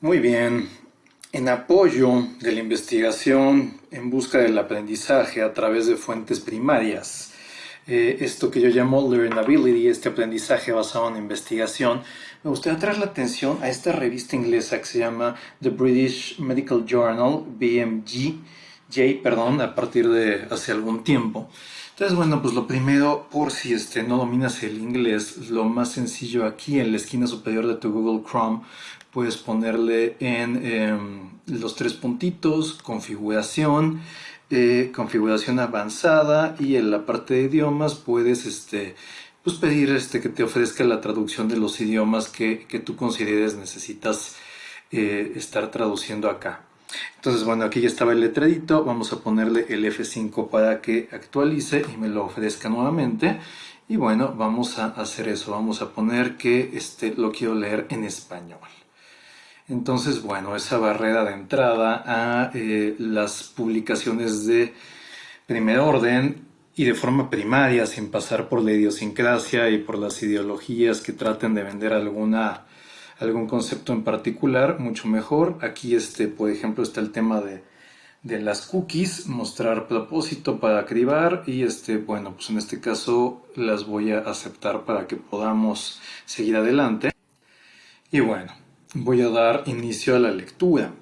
Muy bien. En apoyo de la investigación en busca del aprendizaje a través de fuentes primarias, eh, esto que yo llamo learnability, este aprendizaje basado en investigación, me gustaría traer la atención a esta revista inglesa que se llama The British Medical Journal, BMG, perdón, a partir de hace algún tiempo. Entonces, bueno, pues lo primero, por si este, no dominas el inglés, lo más sencillo aquí en la esquina superior de tu Google Chrome, puedes ponerle en em, los tres puntitos, configuración, eh, configuración avanzada y en la parte de idiomas puedes este, pues pedir este, que te ofrezca la traducción de los idiomas que, que tú consideres necesitas eh, estar traduciendo acá. Entonces, bueno, aquí ya estaba el letradito, vamos a ponerle el F5 para que actualice y me lo ofrezca nuevamente. Y bueno, vamos a hacer eso, vamos a poner que este, lo quiero leer en español. Entonces, bueno, esa barrera de entrada a eh, las publicaciones de primer orden y de forma primaria, sin pasar por la idiosincrasia y por las ideologías que traten de vender alguna algún concepto en particular, mucho mejor. Aquí, este, por ejemplo, está el tema de, las cookies, mostrar propósito para cribar y este, bueno, pues en este caso las voy a aceptar para que podamos seguir adelante. Y bueno, voy a dar inicio a la lectura.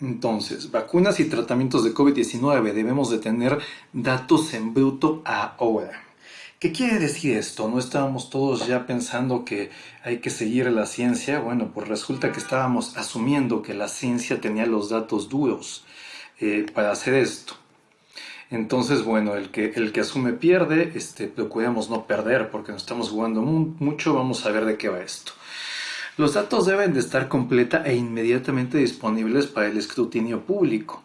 Entonces, vacunas y tratamientos de COVID-19 debemos de tener datos en bruto ahora. ¿Qué quiere decir esto? ¿No estábamos todos ya pensando que hay que seguir la ciencia? Bueno, pues resulta que estábamos asumiendo que la ciencia tenía los datos duros eh, para hacer esto. Entonces, bueno, el que, el que asume pierde, este, procuremos no perder porque nos estamos jugando mucho, vamos a ver de qué va esto. Los datos deben de estar completa e inmediatamente disponibles para el escrutinio público.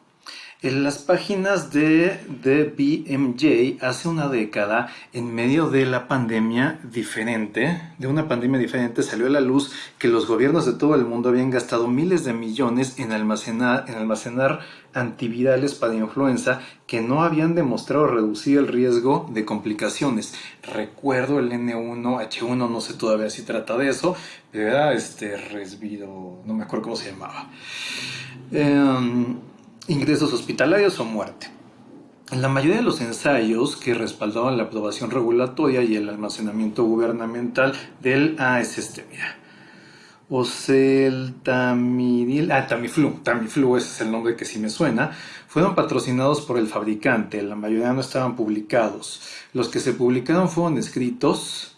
En las páginas de, de BMJ hace una década, en medio de la pandemia diferente, de una pandemia diferente, salió a la luz que los gobiernos de todo el mundo habían gastado miles de millones en almacenar, en almacenar antivirales para influenza que no habían demostrado reducir el riesgo de complicaciones. Recuerdo el N1, H1, no sé todavía si trata de eso, pero era este resvido, no me acuerdo cómo se llamaba. Eh, ingresos hospitalarios o muerte. En la mayoría de los ensayos que respaldaban la aprobación regulatoria y el almacenamiento gubernamental del ah, es este, mira. Ah, Tamiflu, Tamiflu, ese es el nombre que sí me suena, fueron patrocinados por el fabricante, la mayoría no estaban publicados. Los que se publicaron fueron escritos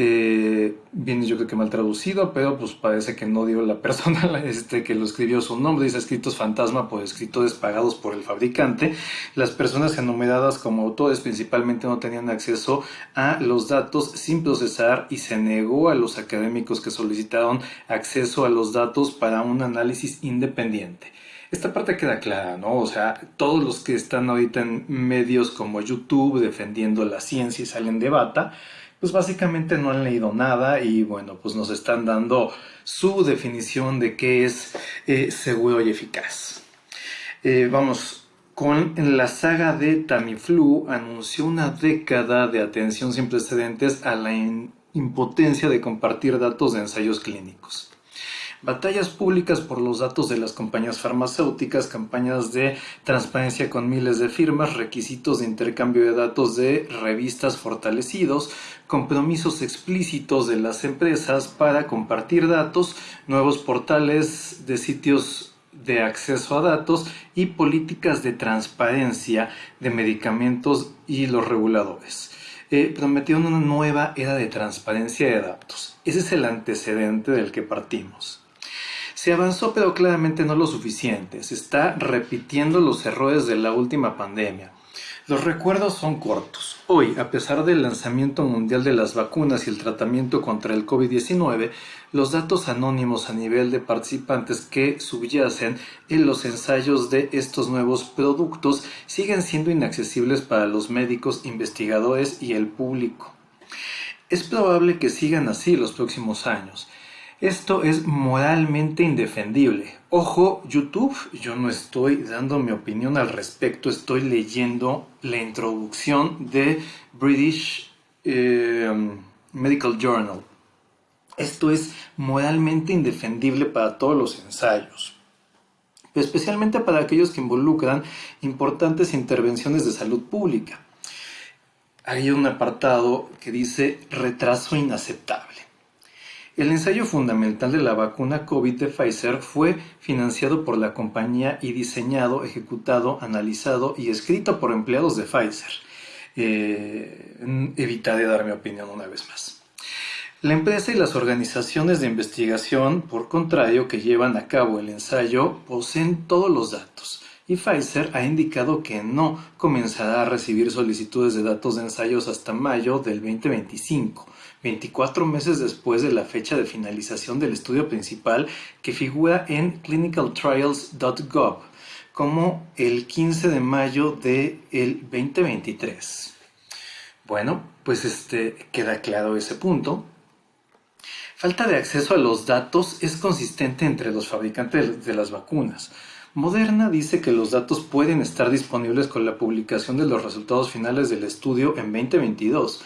eh, viene yo creo que mal traducido, pero pues parece que no dio la persona este, que lo escribió su nombre, dice escritos fantasma por escritores pagados por el fabricante. Las personas enumeradas como autores principalmente no tenían acceso a los datos sin procesar y se negó a los académicos que solicitaron acceso a los datos para un análisis independiente. Esta parte queda clara, ¿no? O sea, todos los que están ahorita en medios como YouTube defendiendo la ciencia y salen de bata, pues básicamente no han leído nada y bueno, pues nos están dando su definición de qué es eh, seguro y eficaz. Eh, vamos, con la saga de Tamiflu anunció una década de atención sin precedentes a la impotencia de compartir datos de ensayos clínicos batallas públicas por los datos de las compañías farmacéuticas, campañas de transparencia con miles de firmas, requisitos de intercambio de datos de revistas fortalecidos, compromisos explícitos de las empresas para compartir datos, nuevos portales de sitios de acceso a datos y políticas de transparencia de medicamentos y los reguladores. Eh, prometieron una nueva era de transparencia de datos. Ese es el antecedente del que partimos. Se avanzó pero claramente no lo suficiente, se está repitiendo los errores de la última pandemia. Los recuerdos son cortos. Hoy, a pesar del lanzamiento mundial de las vacunas y el tratamiento contra el COVID-19, los datos anónimos a nivel de participantes que subyacen en los ensayos de estos nuevos productos siguen siendo inaccesibles para los médicos, investigadores y el público. Es probable que sigan así los próximos años. Esto es moralmente indefendible. Ojo, YouTube, yo no estoy dando mi opinión al respecto, estoy leyendo la introducción de British eh, Medical Journal. Esto es moralmente indefendible para todos los ensayos, especialmente para aquellos que involucran importantes intervenciones de salud pública. Hay un apartado que dice retraso inaceptable. El ensayo fundamental de la vacuna COVID de Pfizer fue financiado por la compañía y diseñado, ejecutado, analizado y escrito por empleados de Pfizer. Eh, evitaré dar mi opinión una vez más. La empresa y las organizaciones de investigación, por contrario, que llevan a cabo el ensayo, poseen todos los datos y Pfizer ha indicado que no comenzará a recibir solicitudes de datos de ensayos hasta mayo del 2025 24 meses después de la fecha de finalización del estudio principal que figura en clinicaltrials.gov como el 15 de mayo del 2023. Bueno, pues este, queda claro ese punto. Falta de acceso a los datos es consistente entre los fabricantes de las vacunas. Moderna dice que los datos pueden estar disponibles con la publicación de los resultados finales del estudio en 2022,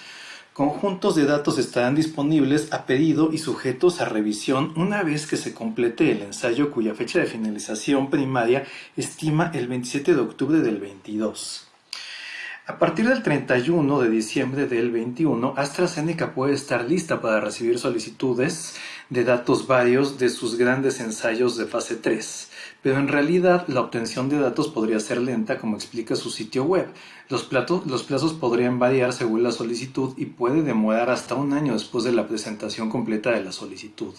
Conjuntos de datos estarán disponibles a pedido y sujetos a revisión una vez que se complete el ensayo cuya fecha de finalización primaria estima el 27 de octubre del 22. A partir del 31 de diciembre del 21, AstraZeneca puede estar lista para recibir solicitudes de datos varios de sus grandes ensayos de fase 3 pero en realidad la obtención de datos podría ser lenta como explica su sitio web. Los, plazos podrían variar según la solicitud y puede demorar hasta un año después de la presentación completa de la solicitud.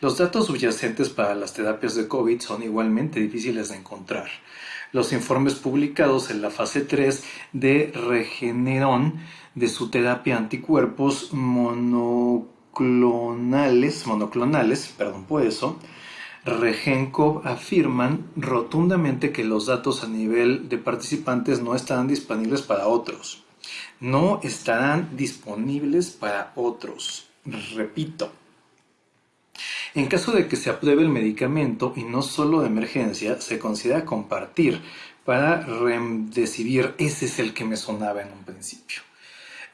Los datos subyacentes para las terapias de COVID son igualmente difíciles de encontrar. Los informes publicados en la fase 3 de Regeneron de su terapia anticuerpos monoclonales, monoclonales, perdón por eso, Regenkov afirman rotundamente que los datos a nivel de participantes no estarán disponibles para otros. No estarán disponibles para otros. Repito. En caso de que se apruebe el medicamento y no solo de emergencia, se considera compartir para decidir ese es el que me sonaba en un principio.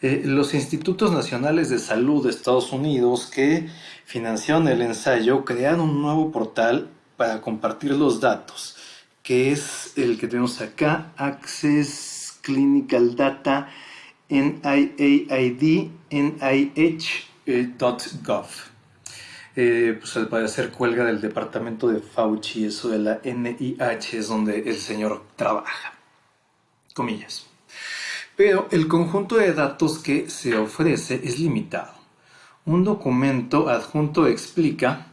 Eh, los Institutos Nacionales de Salud de Estados Unidos que financiaron el ensayo crearon un nuevo portal para compartir los datos, que es el que tenemos acá, Access Clinical Data NIAID NIH.gov. Eh, pues al parecer cuelga del departamento de Fauci, eso de la NIH es donde el señor trabaja. Comillas. Pero el conjunto de datos que se ofrece es limitado. Un documento adjunto explica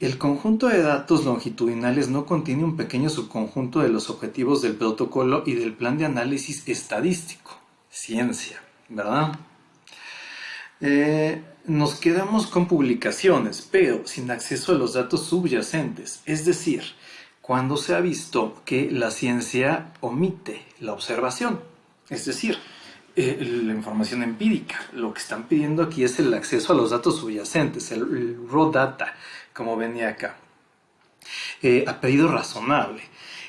el conjunto de datos longitudinales no contiene un pequeño subconjunto de los objetivos del protocolo y del plan de análisis estadístico. Ciencia, ¿verdad? Eh, nos quedamos con publicaciones, pero sin acceso a los datos subyacentes, es decir, cuando se ha visto que la ciencia omite la observación. Es decir, eh, la información empírica. Lo que están pidiendo aquí es el acceso a los datos subyacentes, el, raw data, como venía acá. Eh, a pedido razonable.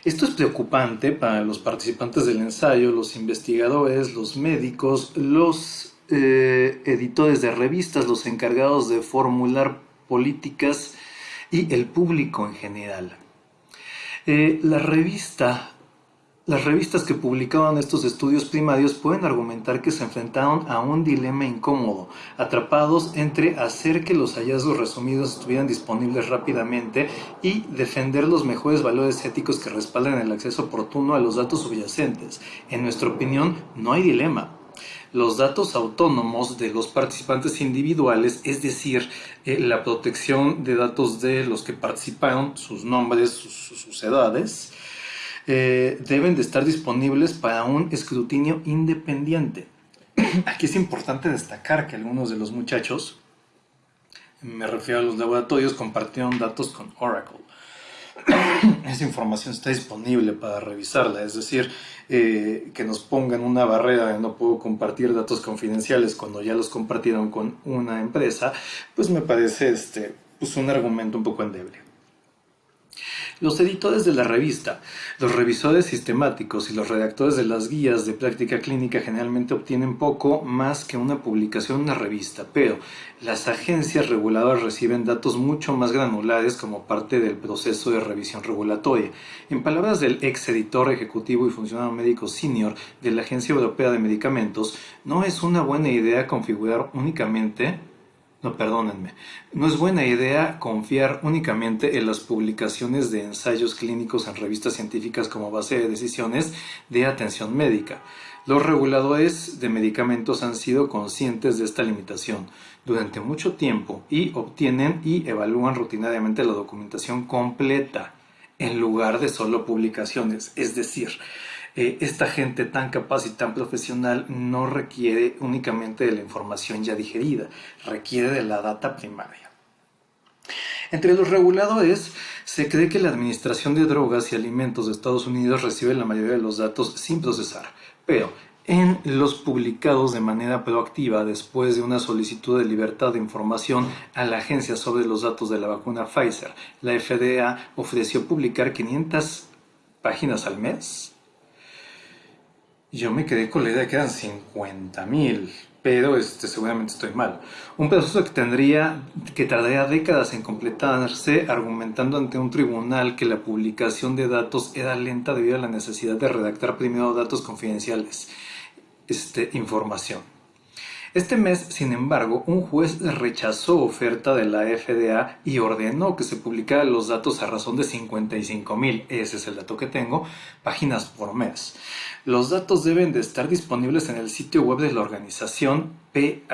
Esto es preocupante para los participantes del ensayo, los investigadores, los médicos, los eh, editores de revistas, los encargados de formular políticas y el público en general. la revista las revistas que publicaban estos estudios primarios pueden argumentar que se enfrentaron a un dilema incómodo, atrapados entre hacer que los hallazgos resumidos estuvieran disponibles rápidamente y defender los mejores valores éticos que respalden el acceso oportuno a los datos subyacentes. En nuestra opinión, no hay dilema. Los datos autónomos de los participantes individuales, es decir, eh, la protección de datos de los que participaron, sus nombres, sus edades, eh, deben de estar disponibles para un escrutinio independiente. Aquí es importante destacar que algunos de los muchachos, me refiero a los laboratorios, compartieron datos con Oracle. Esa información está disponible para revisarla, es decir, eh, que nos pongan una barrera de no puedo compartir datos confidenciales cuando ya los compartieron con una empresa, pues me parece este, pues un argumento un poco endeble. Los editores de la revista, los revisores sistemáticos y los redactores de las guías de práctica clínica generalmente obtienen poco más que una publicación en una revista, pero las agencias reguladoras reciben datos mucho más granulares como parte del proceso de revisión regulatoria. En palabras del ex editor ejecutivo y funcionario médico senior de la Agencia Europea de Medicamentos, no es una buena idea configurar únicamente no, perdónenme. No es buena idea confiar únicamente en las publicaciones de ensayos clínicos en revistas científicas como base de decisiones de atención médica. Los reguladores de medicamentos han sido conscientes de esta limitación durante mucho tiempo y obtienen y evalúan rutinariamente la documentación completa en lugar de solo publicaciones. Es decir, eh, esta gente tan capaz y tan profesional no requiere únicamente de la información ya digerida, requiere de la data primaria. Entre los reguladores, se cree que la Administración de Drogas y Alimentos de Estados Unidos recibe la mayoría de los datos sin procesar, pero en los publicados de manera proactiva después de una solicitud de libertad de información a la agencia sobre los datos de la vacuna Pfizer, la FDA ofreció publicar 500 páginas al mes yo me quedé con la idea de que eran 50 mil, pero este, seguramente estoy mal. Un proceso que tendría, que tardaría décadas en completarse, argumentando ante un tribunal que la publicación de datos era lenta debido a la necesidad de redactar primero datos confidenciales, este, información. Este mes, sin embargo, un juez rechazó oferta de la FDA y ordenó que se publicaran los datos a razón de 55 mil, ese es el dato que tengo, páginas por mes. Los datos deben de estar disponibles en el sitio web de la organización phmpt.org,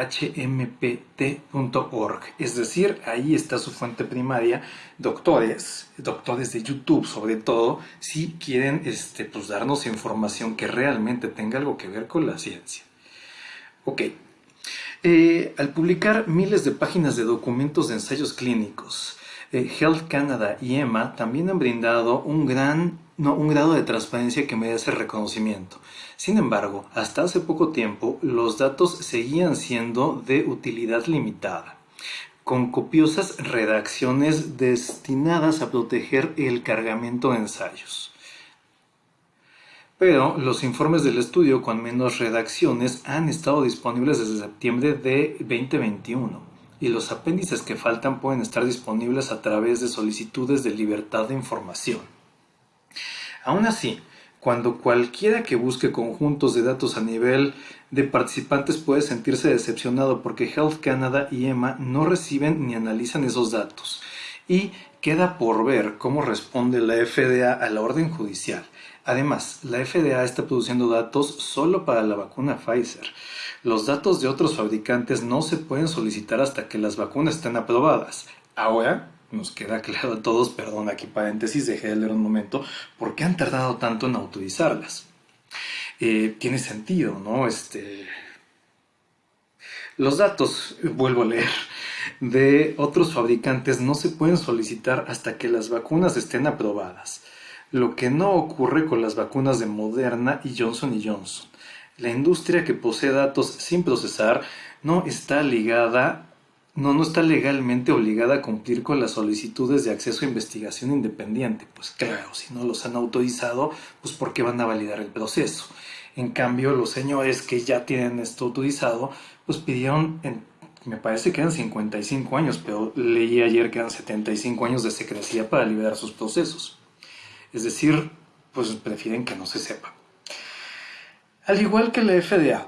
es decir, ahí está su fuente primaria, doctores, doctores de YouTube sobre todo, si quieren este, pues, darnos información que realmente tenga algo que ver con la ciencia. Ok, eh, al publicar miles de páginas de documentos de ensayos clínicos, eh, Health Canada y EMA también han brindado un gran un grado de transparencia que merece reconocimiento. Sin embargo, hasta hace poco tiempo los datos seguían siendo de utilidad limitada, con copiosas redacciones destinadas a proteger el cargamento de ensayos. Pero los informes del estudio con menos redacciones han estado disponibles desde septiembre de 2021 y los apéndices que faltan pueden estar disponibles a través de solicitudes de libertad de información. Aún así, cuando cualquiera que busque conjuntos de datos a nivel de participantes puede sentirse decepcionado porque Health Canada y EMA no reciben ni analizan esos datos. Y queda por ver cómo responde la FDA a la orden judicial. Además, la FDA está produciendo datos solo para la vacuna Pfizer. Los datos de otros fabricantes no se pueden solicitar hasta que las vacunas estén aprobadas. Ahora nos queda claro a todos, perdón, aquí paréntesis, dejé de leer un momento, ¿por qué han tardado tanto en autorizarlas? Eh, tiene sentido, ¿no? Este... Los datos, vuelvo a leer, de otros fabricantes no se pueden solicitar hasta que las vacunas estén aprobadas lo que no ocurre con las vacunas de Moderna y Johnson Johnson. La industria que posee datos sin procesar no está ligada no, no está legalmente obligada a cumplir con las solicitudes de acceso a investigación independiente. Pues claro, si no los han autorizado, pues ¿por qué van a validar el proceso? En cambio, los señores que ya tienen esto autorizado, pues pidieron, me parece que eran 55 años, pero leí ayer que eran 75 años de secrecía para liberar sus procesos. Es decir, pues prefieren que no se sepa. Al igual que la FDA,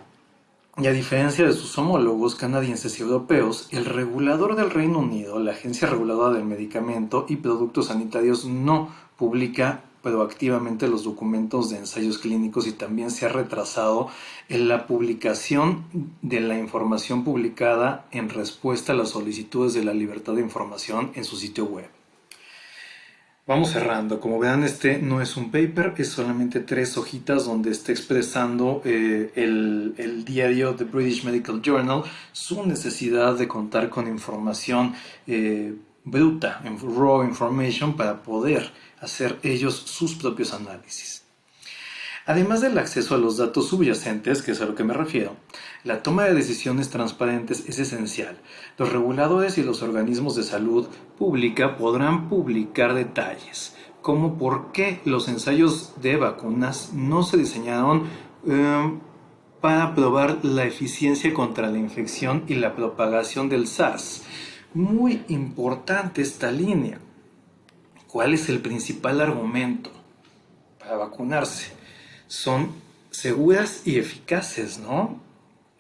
y a diferencia de sus homólogos canadienses y europeos, el regulador del Reino Unido, la Agencia Reguladora del Medicamento y Productos Sanitarios, no publica proactivamente los documentos de ensayos clínicos y también se ha retrasado en la publicación de la información publicada en respuesta a las solicitudes de la libertad de información en su sitio web. Vamos cerrando. Como vean, este no es un paper, es solamente tres hojitas donde está expresando eh, el, diario The British Medical Journal su necesidad de contar con información eh, bruta, raw information, para poder hacer ellos sus propios análisis. Además del acceso a los datos subyacentes, que es a lo que me refiero, la toma de decisiones transparentes es esencial. Los reguladores y los organismos de salud pública podrán publicar detalles, cómo por qué los ensayos de vacunas no se diseñaron em, para probar la eficiencia contra la infección y la propagación del SARS. Muy importante esta línea. ¿Cuál es el principal argumento para vacunarse? Son seguras y eficaces, ¿no?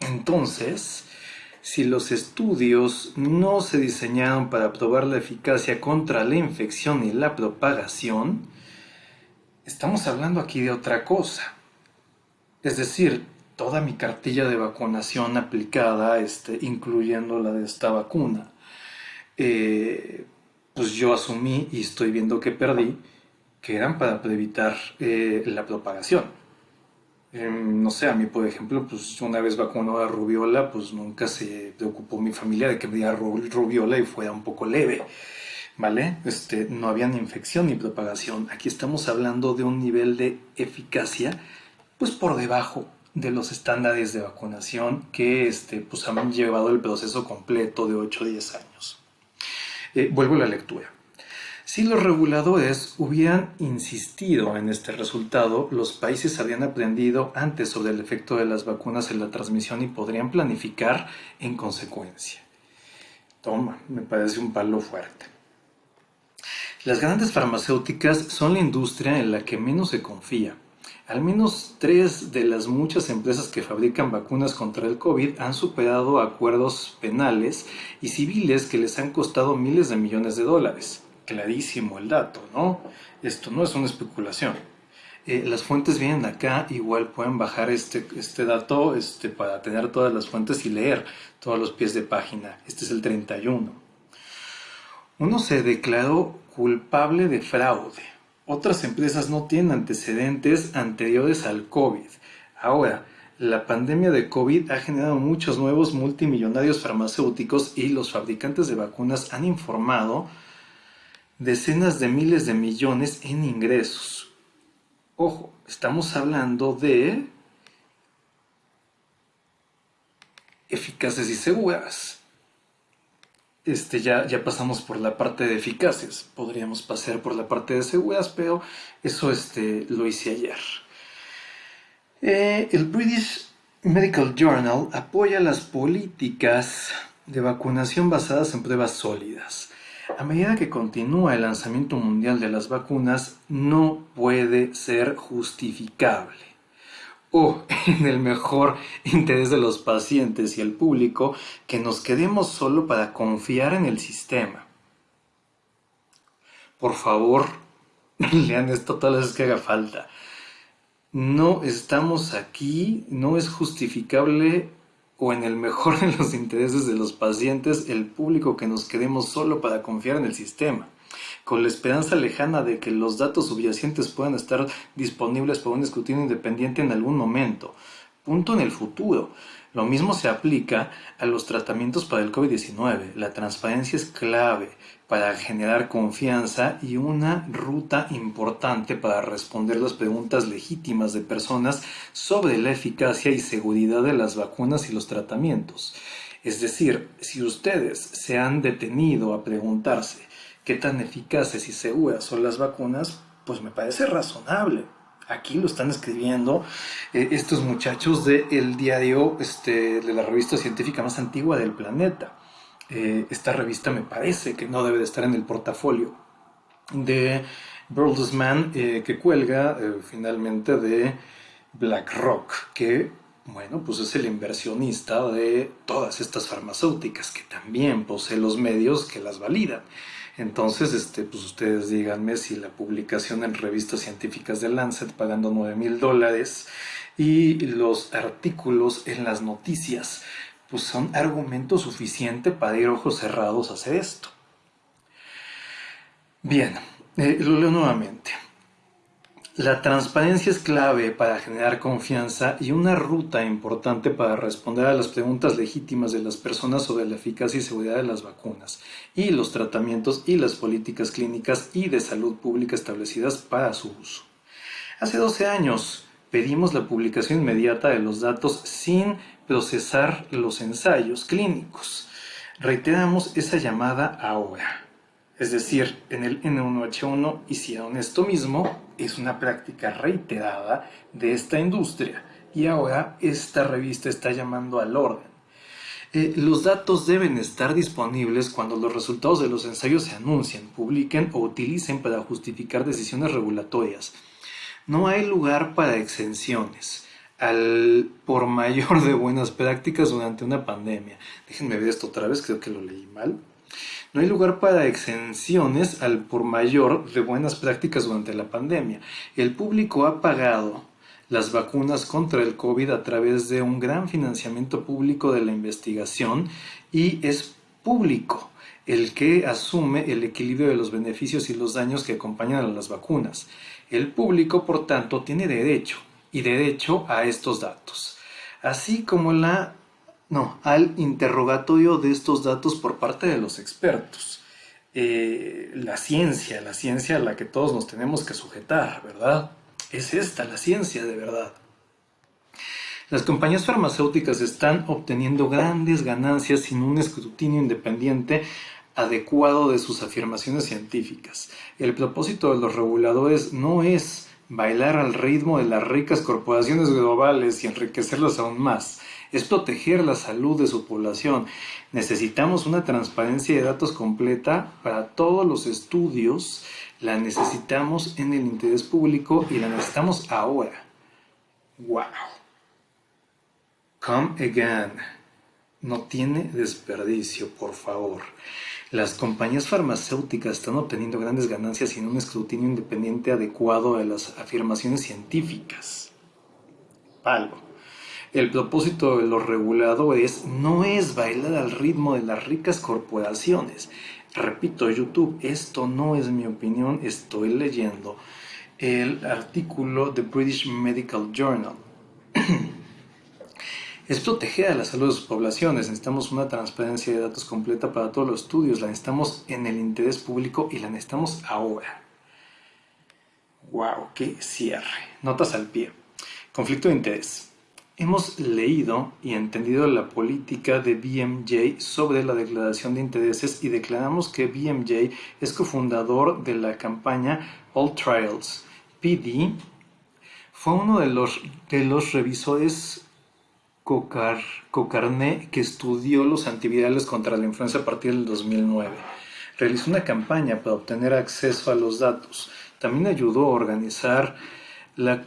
Entonces, si los estudios no se diseñaron para probar la eficacia contra la infección y la propagación, estamos hablando aquí de otra cosa. Es decir, toda mi cartilla de vacunación aplicada, este, incluyendo la de esta vacuna, eh, pues yo asumí y estoy viendo que perdí, que eran para evitar eh, la propagación. Em, no sé, a mí, por ejemplo, pues una vez vacunó a rubiola, pues nunca se preocupó mi familia de que me diera rubiola y fuera un poco leve, ¿vale? Este, no había ni infección ni propagación. Aquí estamos hablando de un nivel de eficacia, pues por debajo de los estándares de vacunación que este, pues han llevado el proceso completo de 8 o 10 años. Eh, vuelvo a la lectura. Si los reguladores hubieran insistido en este resultado, los países habrían aprendido antes sobre el efecto de las vacunas en la transmisión y podrían planificar en consecuencia. Toma, me parece un palo fuerte. Las grandes farmacéuticas son la industria en la que menos se confía. Al menos tres de las muchas empresas que fabrican vacunas contra el COVID han superado acuerdos penales y civiles que les han costado miles de millones de dólares clarísimo el dato, ¿no? Esto no es una especulación. Eh, las fuentes vienen acá, igual pueden bajar este, este dato este, para tener todas las fuentes y leer todos los pies de página. Este es el 31. Uno se declaró culpable de fraude. Otras empresas no tienen antecedentes anteriores al COVID. Ahora, la pandemia de COVID ha generado muchos nuevos multimillonarios farmacéuticos y los fabricantes de vacunas han informado decenas de miles de millones en ingresos. Ojo, estamos hablando de eficaces y seguras. Este, ya, ya pasamos por la parte de eficaces, podríamos pasar por la parte de seguras, pero eso este, lo hice ayer. Eh, el British Medical Journal apoya las políticas de vacunación basadas en pruebas sólidas. A medida que continúa el lanzamiento mundial de las vacunas, no puede ser justificable o en el mejor interés de los pacientes y el público que nos quedemos solo para confiar en el sistema. Por favor, lean esto todas las veces que haga falta. No estamos aquí, no es justificable o en el mejor de los intereses de los pacientes, el público que nos quedemos solo para confiar en el sistema, con la esperanza lejana de que los datos subyacentes puedan estar disponibles para un escrutinio independiente en algún momento. Punto en el futuro. Lo mismo se aplica a los tratamientos para el COVID-19. La transparencia es clave para generar confianza y una ruta importante para responder las preguntas legítimas de personas sobre la eficacia y seguridad de las vacunas y los tratamientos. Es decir, si ustedes se han detenido a preguntarse qué tan eficaces y seguras son las vacunas, pues me parece razonable aquí lo están escribiendo eh, estos muchachos del diario este, de la revista científica más antigua del planeta. Eh, esta revista me parece que no debe de estar en el portafolio de Bertelsmann eh, que cuelga finalmente de BlackRock, que bueno, pues es el inversionista de todas estas farmacéuticas que también posee los medios que las validan. Entonces, este, pues ustedes díganme si la publicación en revistas científicas de Lancet pagando 9 mil dólares y los artículos en las noticias, pues son argumento suficiente para ir ojos cerrados a hacer esto. Bien, eh, lo leo nuevamente. La transparencia es clave para generar confianza y una ruta importante para responder a las preguntas legítimas de las personas sobre la eficacia y seguridad de las vacunas y los tratamientos y las políticas clínicas y de salud pública establecidas para su uso. Hace 12 años pedimos la publicación inmediata de los datos sin procesar los ensayos clínicos. Reiteramos esa llamada ahora. Es decir, en el N1H1 hicieron esto mismo, es una práctica reiterada de esta industria y ahora esta revista está llamando al orden. Eh, los datos deben estar disponibles cuando los resultados de los ensayos se anuncien, publiquen o utilicen para justificar decisiones regulatorias. No hay lugar para exenciones al por mayor de buenas prácticas durante una pandemia. Déjenme ver esto otra vez, creo que lo leí mal. No hay lugar para exenciones al por mayor de buenas prácticas durante la pandemia. El público ha pagado las vacunas contra el COVID a través de un gran financiamiento público de la investigación y es público el que asume el equilibrio de los beneficios y los daños que acompañan a las vacunas. El público, por tanto, tiene derecho y derecho a estos datos, así como la no, al interrogatorio de estos datos por parte de los expertos. Eh, la ciencia, la ciencia a la que todos nos tenemos que sujetar, ¿verdad? Es esta la ciencia de verdad. Las compañías farmacéuticas están obteniendo grandes ganancias sin un escrutinio independiente adecuado de sus afirmaciones científicas. El propósito de los reguladores no es bailar al ritmo de las ricas corporaciones globales y enriquecerlas aún más es proteger la salud de su población. Necesitamos una transparencia de datos completa para todos los estudios. La necesitamos en el interés público y la necesitamos ahora. ¡Wow! Come again. No tiene desperdicio, por favor. Las compañías farmacéuticas están obteniendo grandes ganancias sin un escrutinio independiente adecuado a las afirmaciones científicas. Palgo. El propósito de los reguladores no es bailar al ritmo de las ricas corporaciones. Repito, YouTube, esto no es mi opinión, estoy leyendo el artículo de British Medical Journal. es proteger a la salud de sus poblaciones. Necesitamos una transparencia de datos completa para todos los estudios. La necesitamos en el interés público y la necesitamos ahora. ¡Wow! ¡Qué cierre! Notas al pie. Conflicto de interés. Hemos leído y entendido la política de BMJ sobre la declaración de intereses y declaramos que BMJ es cofundador de la campaña All Trials. PD fue uno de los, de los revisores Cocar, Cocarné que estudió los antivirales contra la influenza a partir del 2009. Realizó una campaña para obtener acceso a los datos. También ayudó a organizar la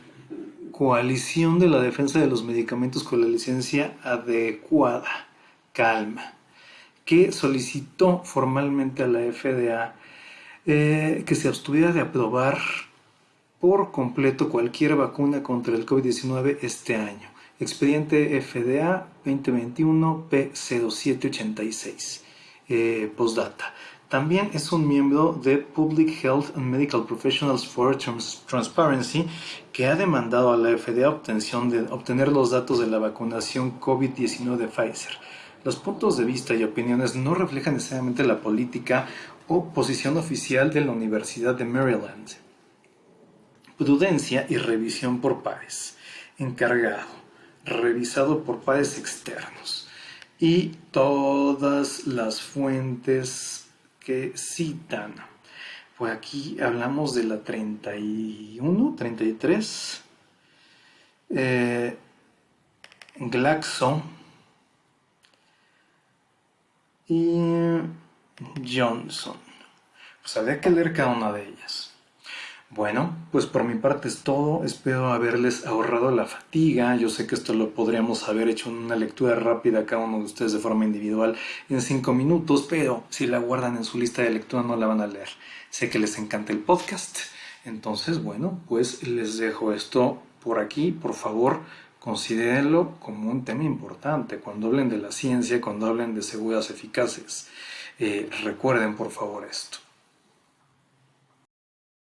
coalición de la defensa de los medicamentos con la licencia adecuada, calma, que solicitó formalmente a la FDA eh, que se abstuviera de aprobar por completo cualquier vacuna contra el COVID-19 este año. Expediente FDA 2021 P0786. Eh, postdata. También es un miembro de Public Health and Medical Professionals for Transparency que ha demandado a la FDA obtención de, obtener los datos de la vacunación COVID-19 de Pfizer. Los puntos de vista y opiniones no reflejan necesariamente la política o posición oficial de la Universidad de Maryland. Prudencia y revisión por pares. Encargado. Revisado por pares externos. Y todas las fuentes que citan. Pues aquí hablamos de la 31, 33. Eh, Glaxo y Johnson. Pues habría que leer cada una de ellas. Bueno, pues por mi parte es todo. Espero haberles ahorrado la fatiga. Yo sé que esto lo podríamos haber hecho en una lectura rápida cada uno de ustedes de forma individual en cinco minutos, pero si la guardan en su lista de lectura no la van a leer. Sé que les encanta el podcast. Entonces, bueno, pues les dejo esto por aquí. Por favor, considérenlo como un tema importante. Cuando hablen de la ciencia, cuando hablen de seguras eficaces, eh, recuerden por favor esto.